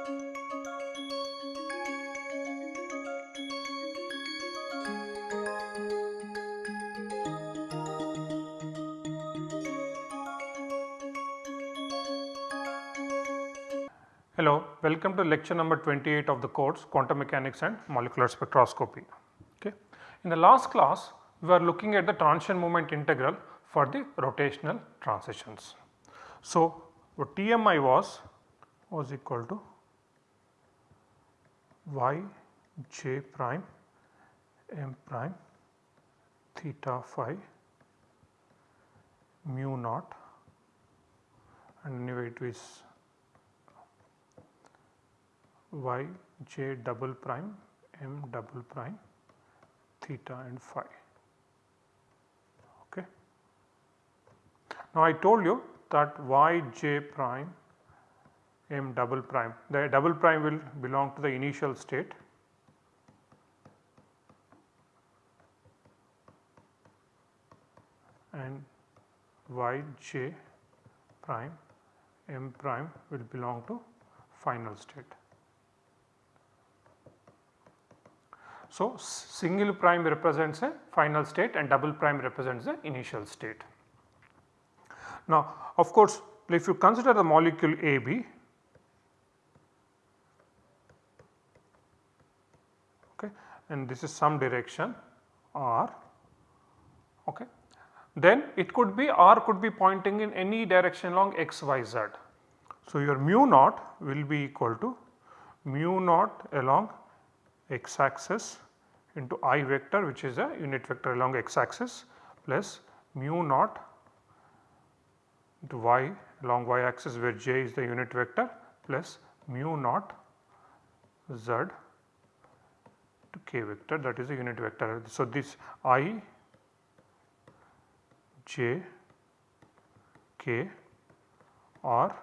Hello, welcome to lecture number 28 of the course Quantum Mechanics and Molecular Spectroscopy. Okay. In the last class we were looking at the transition moment integral for the rotational transitions. So, what TMI was was equal to y j prime m prime theta phi mu naught and anyway it is y j double prime m double prime theta and phi. Okay. Now I told you that y j prime m double prime the double prime will belong to the initial state and y j prime m prime will belong to final state. So, single prime represents a final state and double prime represents the initial state. Now of course, if you consider the molecule AB okay, and this is some direction R okay, then it could be R could be pointing in any direction along x y z. So, your mu naught will be equal to mu naught along x axis into i vector which is a unit vector along x axis plus mu naught into y along y axis where j is the unit vector plus mu naught z to k vector that is a unit vector. So, this i j k are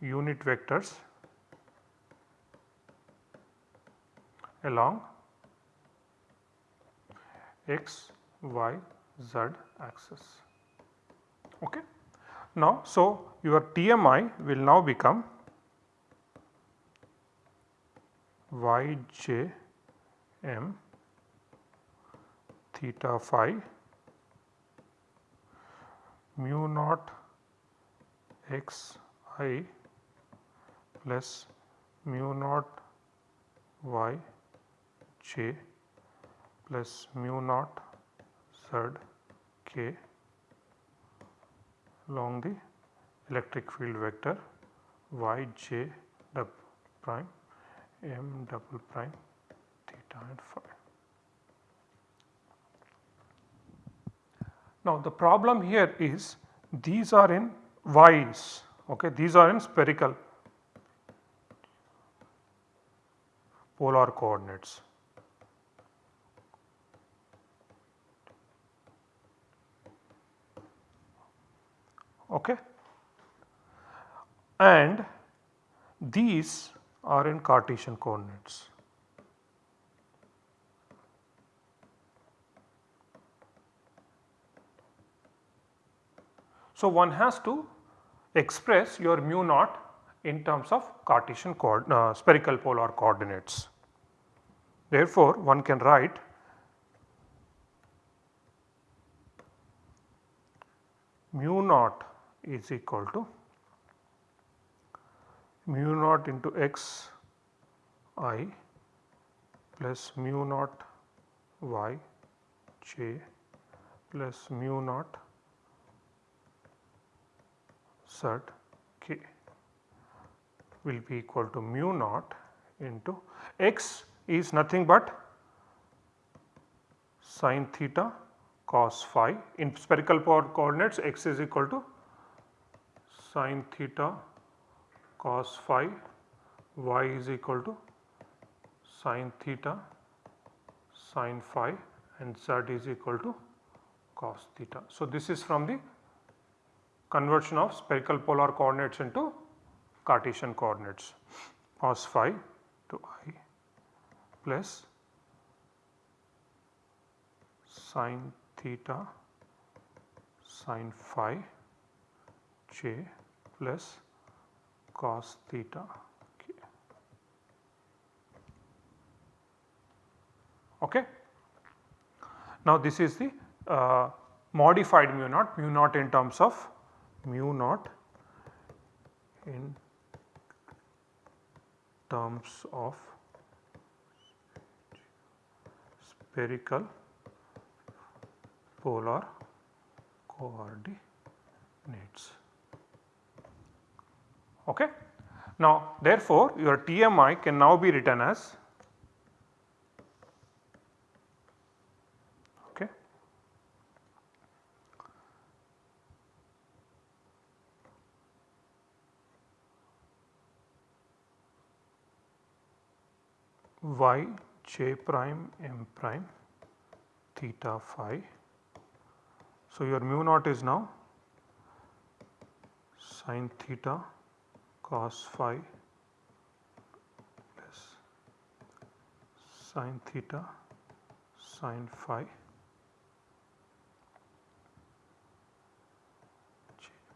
unit vectors along x, y, z axis. Okay. Now, so your TMI will now become y j m theta phi mu naught x i plus mu naught y j plus mu naught z k along the electric field vector y j double prime m double prime Now the problem here is these are in y's okay these are in spherical polar coordinates. Okay. And these are in Cartesian coordinates. So, one has to express your mu naught in terms of Cartesian uh, spherical polar coordinates. Therefore, one can write mu naught is equal to mu naught into x i plus mu naught y j plus mu naught z k will be equal to mu naught into x is nothing but sine theta cos phi. In spherical polar coordinates x is equal to sine theta cos phi. Y is equal to sine theta sine phi. And z is equal to cos theta. So, this is from the conversion of spherical polar coordinates into Cartesian coordinates cos phi to i plus sin theta sin phi j plus cos theta k. Okay. Now this is the uh, modified mu naught, mu naught in terms of mu naught in terms of spherical polar coordinates. Okay. Now therefore, your TMI can now be written as okay, y j prime m prime theta phi. So, your mu naught is now sin theta cos phi plus sin theta sin phi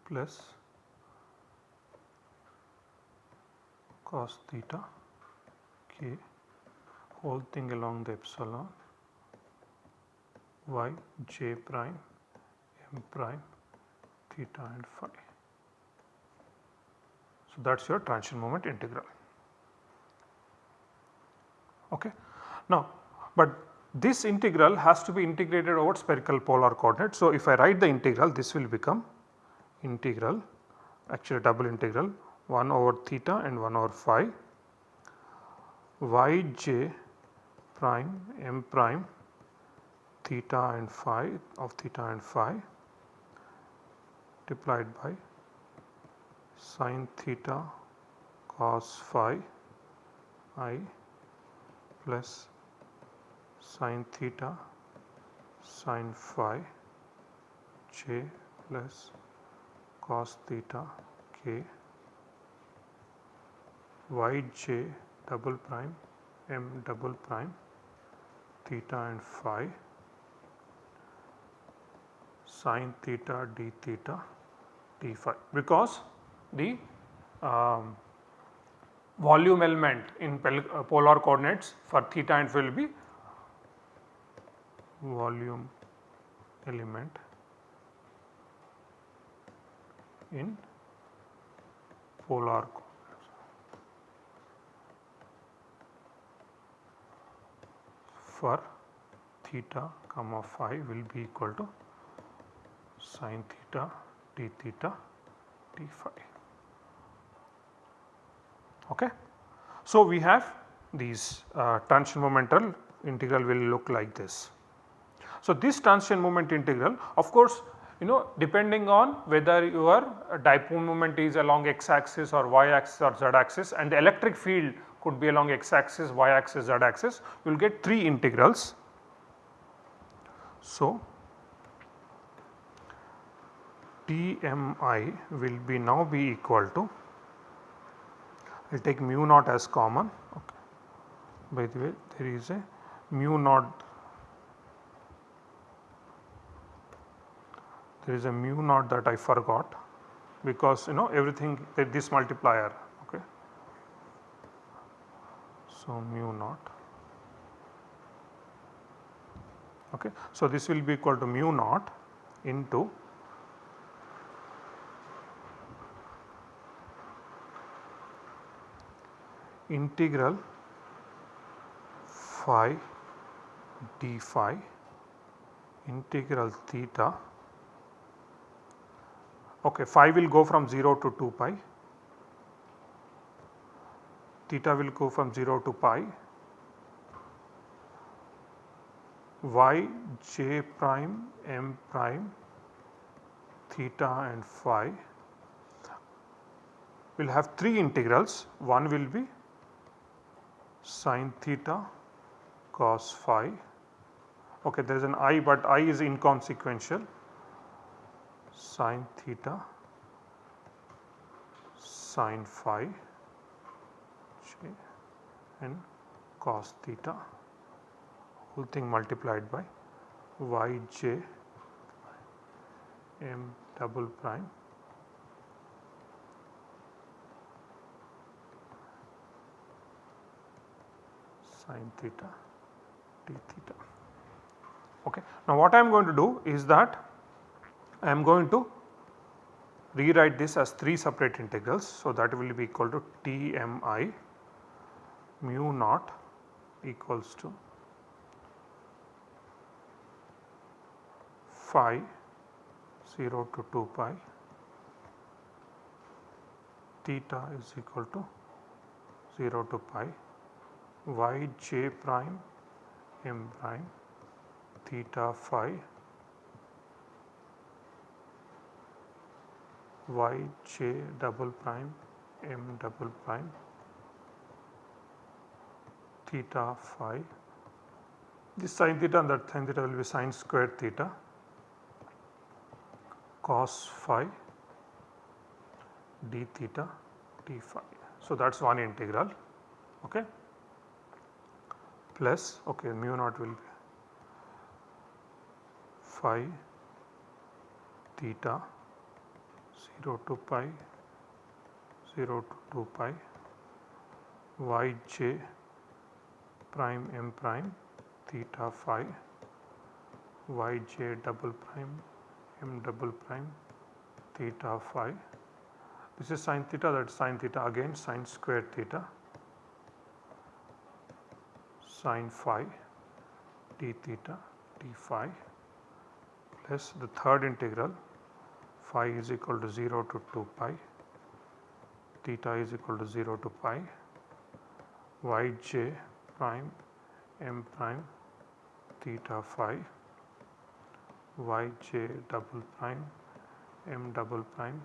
plus cos theta k whole thing along the epsilon y j prime m prime theta and phi. So, that is your transition moment integral. Okay. Now, but this integral has to be integrated over spherical polar coordinate. So, if I write the integral this will become integral actually double integral 1 over theta and 1 over phi y j prime m prime theta and phi of theta and phi multiplied by sin theta cos phi i plus sin theta sin phi j plus cos theta k y j double prime m double prime theta and phi sin theta d theta d phi because the um, volume element in uh, polar coordinates for theta and phi will be volume element in polar coordinates. For theta comma phi will be equal to sin theta d theta d phi. Okay. So, we have these uh, transition momental integral will look like this. So, this transition moment integral of course you know depending on whether your dipole moment is along x axis or y axis or z axis and the electric field could be along x axis, y axis, z axis you will get 3 integrals. So, TMI will be now be equal to I will take mu naught as common okay. by the way there is a mu naught there is a mu naught that I forgot because you know everything this multiplier okay. So mu naught okay. So this will be equal to mu naught into integral phi d phi integral theta okay phi will go from 0 to 2 pi theta will go from 0 to pi. Y j prime m prime theta and phi will have 3 integrals. One will be sin theta cos phi. Okay, there is an i but i is inconsequential. Sin theta sin phi and cos theta whole thing multiplied by yj m double prime sin theta d theta. Okay. Now what I am going to do is that I am going to rewrite this as 3 separate integrals. So that will be equal to T m i mu naught equals to phi 0 to 2 pi theta is equal to 0 to pi y j prime m prime theta phi y j double prime m double prime theta phi this sin theta and that sin theta will be sin square theta cos phi d theta d phi. So, that is one integral okay, plus okay, mu naught will be phi theta 0 to pi 0 to 2 pi y j prime m prime theta phi y j double prime m double prime theta phi. This is sin theta that is sin theta again sin square theta sin phi d theta d phi plus the third integral phi is equal to 0 to 2 pi theta is equal to 0 to pi y j prime m prime theta phi y j double prime m double prime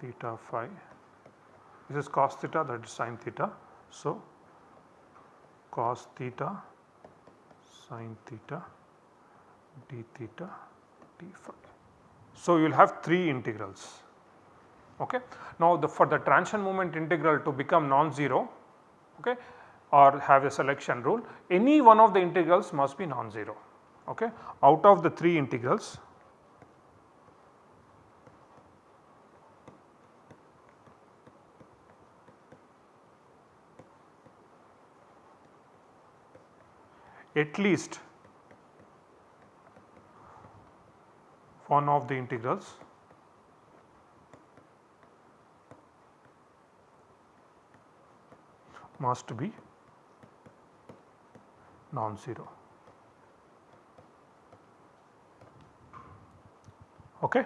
theta phi this is cos theta that is sin theta. So, cos theta sin theta d theta d phi. So, you will have 3 integrals. Okay. Now, the, for the transition moment integral to become non-zero okay, or have a selection rule any one of the integrals must be non-zero. Okay. Out of the 3 integrals at least one of the integrals must be non-zero. Okay.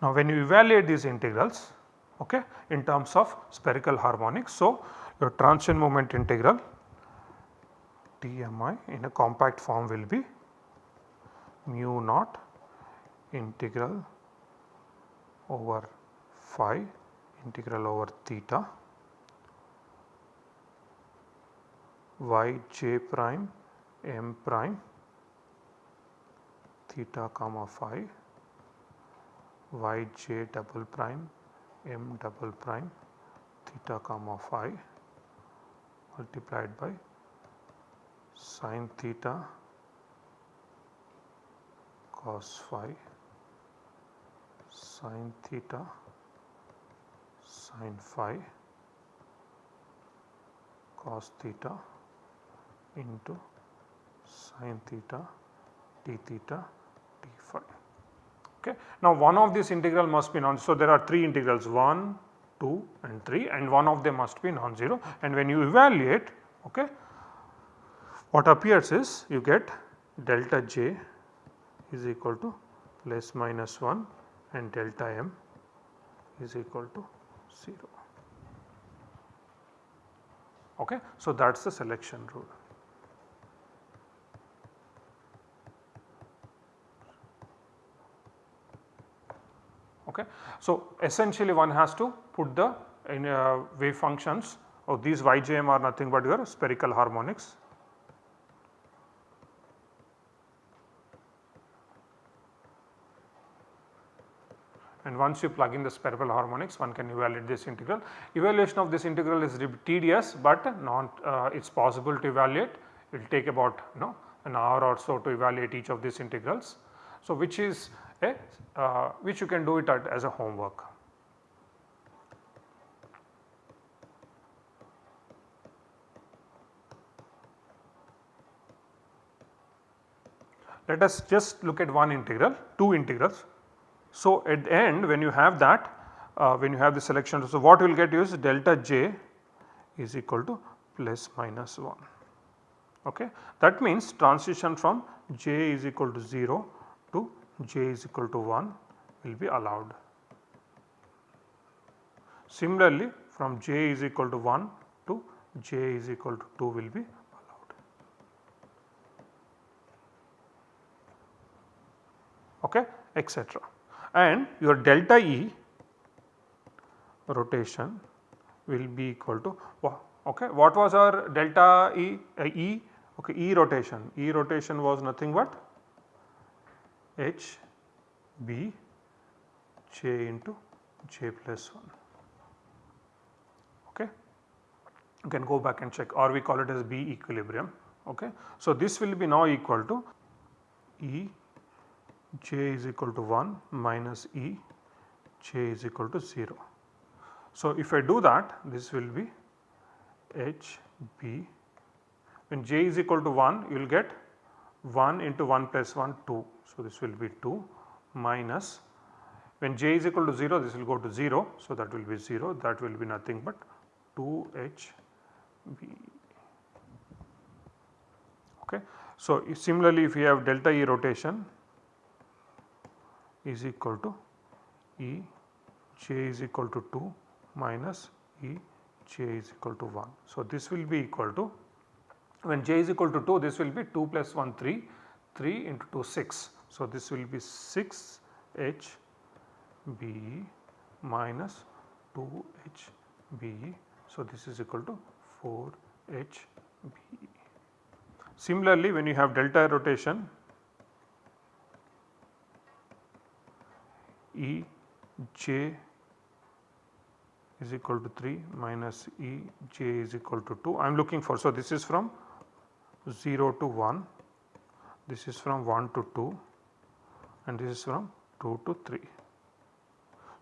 Now, when you evaluate these integrals okay, in terms of spherical harmonics, so your transition moment integral TMI in a compact form will be mu naught integral over phi integral over theta y j prime m prime theta comma phi y j double prime m double prime theta comma phi multiplied by sin theta cos phi sin theta sin phi cos theta into sin theta d theta d phi. Okay. Now, one of these integral must be non-zero. So, there are 3 integrals 1, 2 and 3 and one of them must be non-zero and when you evaluate okay, what appears is you get delta j is equal to plus minus 1 and delta m is equal to 0. Okay. So, that is the selection rule. Okay. So, essentially one has to put the in, uh, wave functions of these yjm are nothing but your spherical harmonics and once you plug in the spherical harmonics one can evaluate this integral. Evaluation of this integral is tedious but not uh, it is possible to evaluate it will take about you know an hour or so to evaluate each of these integrals. So, which is okay, uh, which you can do it at, as a homework. Let us just look at one integral, two integrals. So, at the end when you have that, uh, when you have the selection, so what you will get is delta j is equal to plus minus 1. Okay. That means transition from j is equal to 0 to j is equal to 1 will be allowed. Similarly, from j is equal to 1 to j is equal to 2 will be allowed. Okay, etc. And your delta E rotation will be equal to okay what was our delta E uh, E okay E rotation E rotation was nothing but H B j into j plus 1 okay you can go back and check or we call it as B equilibrium okay. So this will be now equal to E j is equal to 1 minus E j is equal to 0. So if I do that this will be H B when j is equal to 1 you will get 1 into 1 plus 1 2. So this will be 2 minus when j is equal to 0 this will go to 0. So, that will be 0 that will be nothing but 2 h b. Okay. So, similarly if you have delta E rotation is equal to E j is equal to 2 minus E j is equal to 1. So, this will be equal to when j is equal to 2 this will be 2 plus 1 3 3 into 2 6. So, this will be 6 h B minus 2 H B. So, this is equal to 4 H B. Similarly, when you have delta rotation E j is equal to 3 minus E j is equal to 2. I am looking for, so this is from 0 to 1, this is from 1 to 2 and this is from 2 to 3.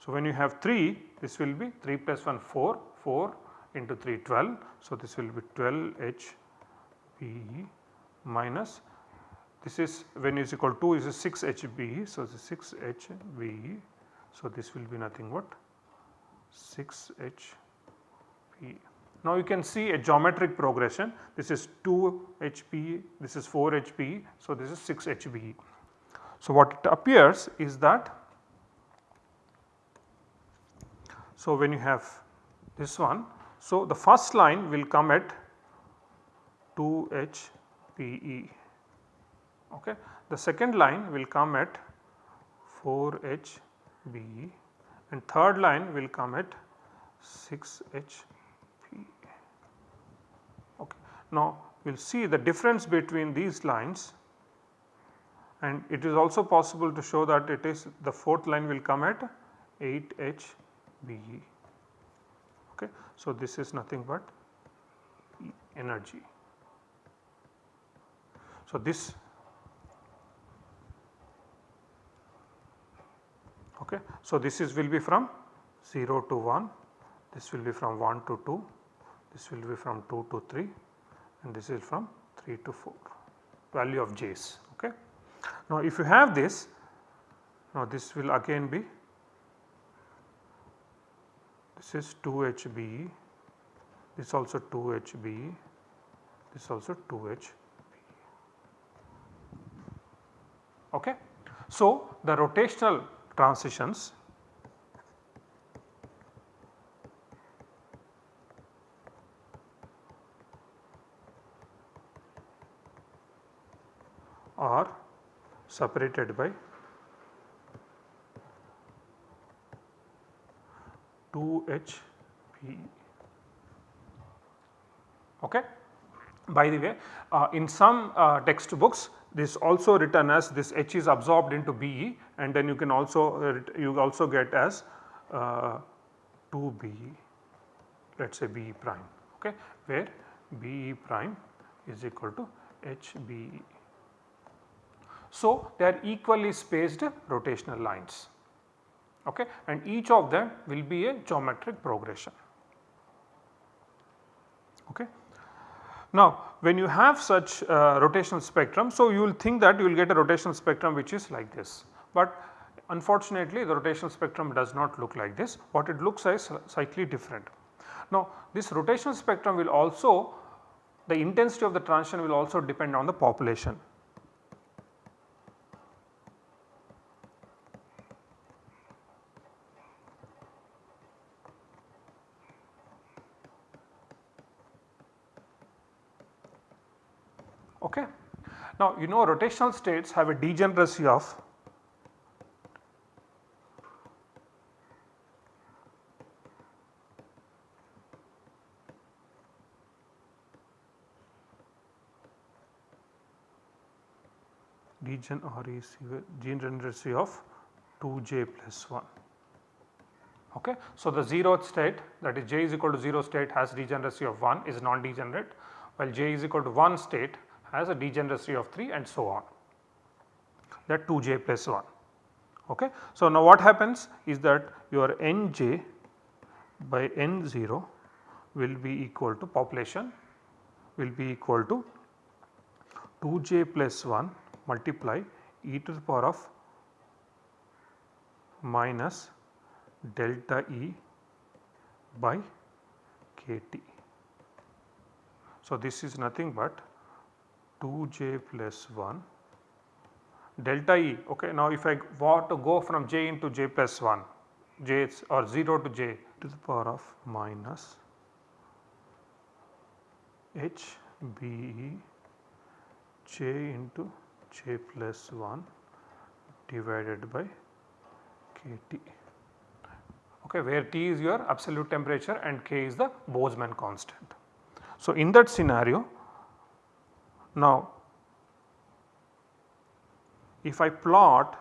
So, when you have 3 this will be 3 plus 1 4, 4 into 3 12. So, this will be 12 H B minus this is when is equal to 2 is 6 H B. So, the 6 H B. So, this will be nothing but 6 H B. Now, you can see a geometric progression this is 2 H B, this is 4 H B. So, this is 6 H B. So, what it appears is that So, when you have this one, so the first line will come at 2 H B E. Okay. The second line will come at 4 H B E and third line will come at 6 H B. Okay. Now, we will see the difference between these lines and it is also possible to show that it is the fourth line will come at 8 H B E. Okay. So, this is nothing but energy. So, this okay. So, this is will be from 0 to 1, this will be from 1 to 2, this will be from 2 to 3 and this is from 3 to 4 value of j's. Now, if you have this now this will again be this is 2HB, this also 2HB, this also 2 HBE. Okay. So, the rotational transitions are separated by 2 Okay. By the way, uh, in some uh, textbooks this also written as this H is absorbed into BE and then you can also uh, you also get as uh, 2 BE let us say BE prime okay, where BE prime is equal to HBE. So, they are equally spaced rotational lines okay, and each of them will be a geometric progression. Okay. Now when you have such uh, rotational spectrum, so you will think that you will get a rotational spectrum which is like this, but unfortunately the rotational spectrum does not look like this, what it looks like is slightly different. Now this rotational spectrum will also the intensity of the transition will also depend on the population. Okay. Now you know rotational states have a degeneracy of degen oh, or degeneracy of 2j plus 1. Okay. So, the zeroth state that is j is equal to 0 state has degeneracy of 1 is non-degenerate while j is equal to 1 state has a degeneracy of 3 and so on that 2j plus 1. Okay. So, now what happens is that your nj by n0 will be equal to population will be equal to 2j plus 1 multiply e to the power of minus delta E by kT. So, this is nothing but 2j plus 1 delta E okay now if I want to go from j into j plus 1 j or 0 to j to the power of minus h b e j into j plus 1 divided by kT okay where T is your absolute temperature and K is the Boltzmann constant. So, in that scenario now if I plot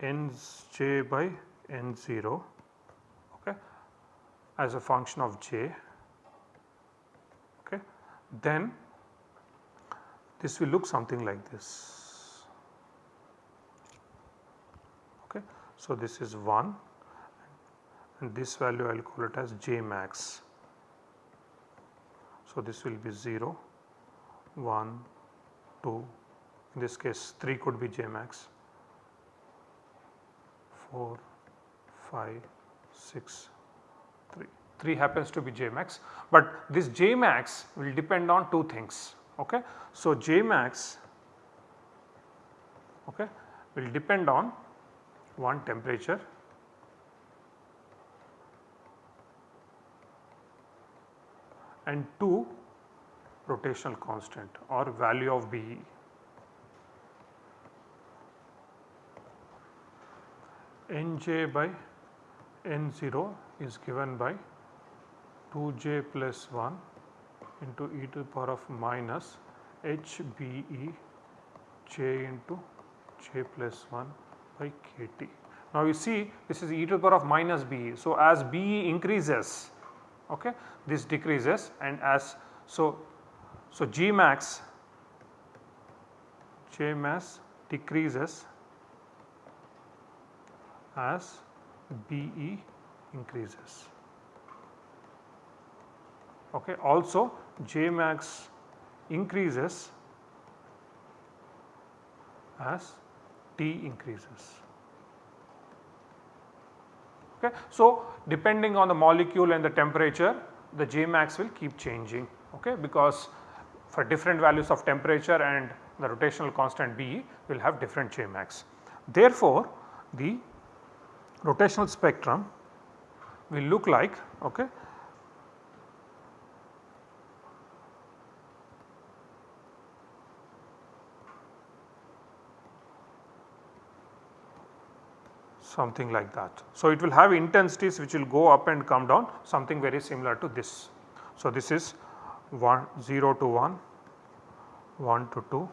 Nj by N0 okay, as a function of j okay, then this will look something like this. Okay. So, this is 1 and this value I will call it as j max. So, this will be 0, 1, 2, in this case 3 could be j max, 4, 5, 6, 3. 3 happens to be j max, but this j max will depend on two things. Okay. So, j max okay, will depend on one temperature and 2 rotational constant or value of BE. Nj by N0 is given by 2j plus 1 into e to the power of minus HBE j into j plus 1 by kT. Now you see this is e to the power of minus BE. So as BE increases okay this decreases and as so so J max J max decreases as BE increases. Okay. Also J max increases as T increases. Okay. So, depending on the molecule and the temperature the J max will keep changing okay, because for different values of temperature and the rotational constant B will have different J max. Therefore, the rotational spectrum will look like okay, something like that. So, it will have intensities which will go up and come down something very similar to this. So, this is 1 0 to 1, 1 to 2,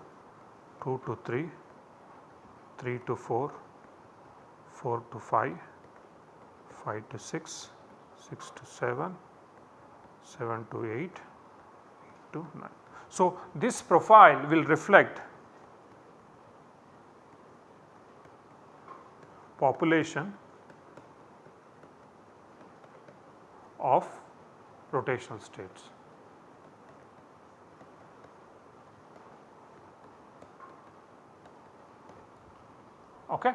2 to 3, 3 to 4, 4 to 5, 5 to 6, 6 to 7, 7 to 8, 8 to 9. So, this profile will reflect population of rotational states. Okay.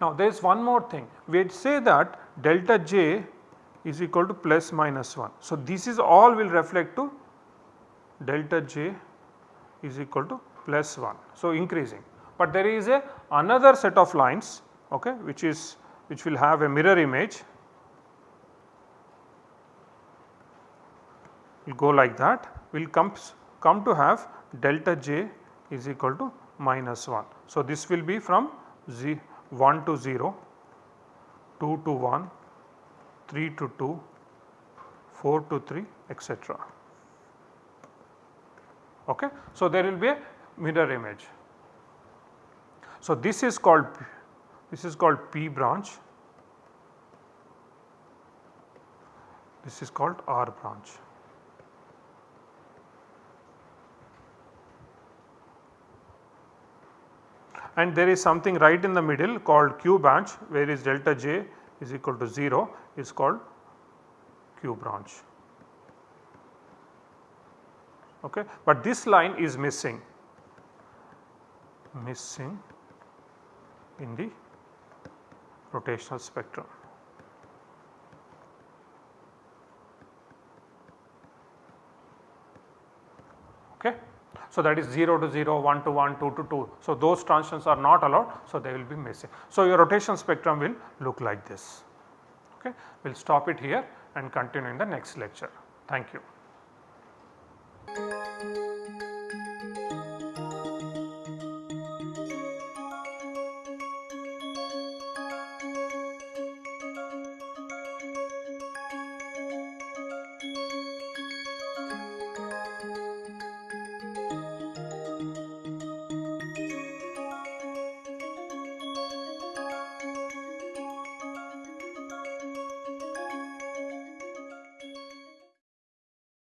Now, there is one more thing we say that delta j is equal to plus minus 1. So, this is all will reflect to delta j is equal to plus 1. So, increasing, but there is a another set of lines okay, which is which will have a mirror image will go like that will comes come to have delta j is equal to minus 1. So, this will be from z 1 to 0, 2 to 1, 3 to 2, 4 to 3 etc. Okay. So, there will be a mirror image. So, this is called this is called P branch, this is called R branch. and there is something right in the middle called Q branch where is delta j is equal to 0 is called Q branch. Okay. But this line is missing, missing in the rotational spectrum. Okay. So, that is 0 to 0, 1 to 1, 2 to 2. So, those transitions are not allowed. So, they will be missing. So, your rotation spectrum will look like this. Okay. We will stop it here and continue in the next lecture. Thank you.